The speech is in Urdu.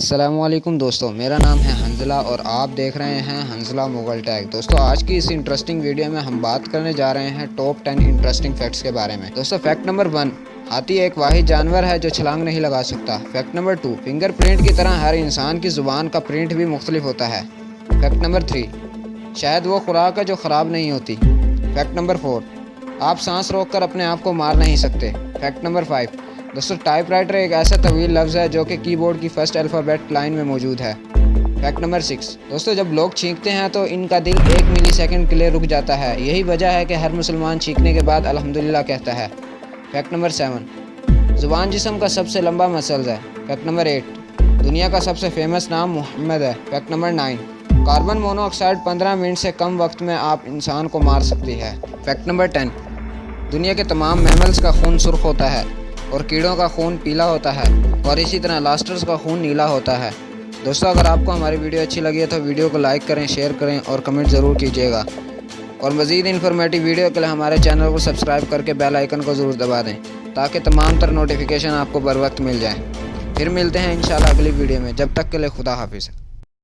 السلام علیکم دوستو، میرا نام ہے حنزلہ اور آپ دیکھ رہے ہیں حنزلہ مغل ٹیک۔ دوستو، آج کی اس انٹرسٹنگ ویڈیو میں ہم بات کرنے جا رہے ہیں ٹاپ ٹین انٹرسٹنگ فیکٹس کے بارے میں۔ دوستو فیکٹ نمبر ون ہاتھی ایک واحد جانور ہے جو چھلانگ نہیں لگا سکتا۔ Fact number two finger print کی طرح ہر انسان کی زبان کا پرنٹ بھی مختلف ہوتا ہے۔ فیکٹ نمبر تھری شاید وہ خوراک ہے جو خراب نہیں ہوتی۔ فیکٹ نمبر فور آپ سانس روک کر اپنے آپ کو مار نہیں سکتے۔ فیکٹ نمبر فائیو دوستو ٹائپ رائٹر ایک ایسا طویل لفظ ہے جو کہ کی بورڈ کی فرسٹ الفابیٹ لائن میں موجود ہے فیکٹ نمبر سکس دوستو جب لوگ چھینکتے ہیں تو ان کا دل ایک ملی سیکنڈ کے لیے رک جاتا ہے یہی وجہ ہے کہ ہر مسلمان چھینکنے کے بعد الحمدللہ کہتا ہے فیکٹ نمبر سیون زبان جسم کا سب سے لمبا مسلز ہے فیکٹ نمبر ایٹ دنیا کا سب سے فیمس نام محمد ہے fact number nine carbon mono oxide پندرہ منٹ سے کم وقت میں آپ انسان کو مار سکتی ہے فیکٹ نمبر ٹین دنیا کے تمام میملز کا خون سرخ ہوتا ہے اور کیڑوں کا خون پیلا ہوتا ہے اور اسی طرح لاسٹرز کا خون نیلا ہوتا ہے۔ دوستو، اگر آپ کو ہماری ویڈیو اچھی لگی ہے تو ویڈیو کو لائک کریں، شیئر کریں اور کمنٹ ضرور کیجیے گا۔ اور مزید انفارمیٹیو ویڈیو کے لیے ہمارے چینل کو سبسکرائب کر کے بیل آئیکن کو ضرور دبا دیں تاکہ تمام تر نوٹیفیکیشن آپ کو بر وقت مل جائیں۔ پھر ملتے ہیں انشاءاللہ اگلی ویڈیو میں۔ جب تک کے لیے خدا حافظ۔